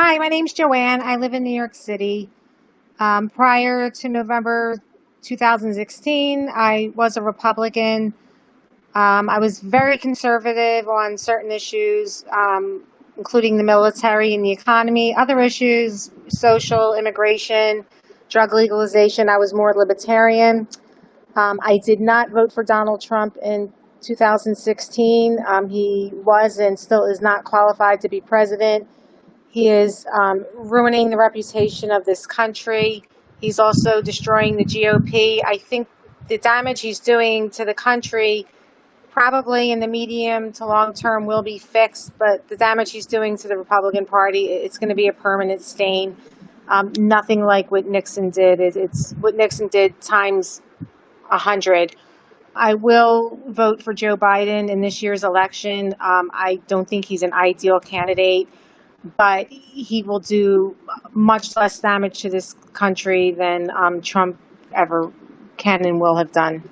Hi, my name's Joanne. I live in New York City. Um, prior to November 2016, I was a Republican. Um, I was very conservative on certain issues, um, including the military and the economy. Other issues, social, immigration, drug legalization, I was more libertarian. Um, I did not vote for Donald Trump in 2016. Um, he was and still is not qualified to be president. He is um, ruining the reputation of this country. He's also destroying the GOP. I think the damage he's doing to the country, probably in the medium to long term, will be fixed. But the damage he's doing to the Republican Party, it's going to be a permanent stain. Um, nothing like what Nixon did. It, it's what Nixon did times a hundred. I will vote for Joe Biden in this year's election. Um, I don't think he's an ideal candidate but he will do much less damage to this country than um, Trump ever can and will have done.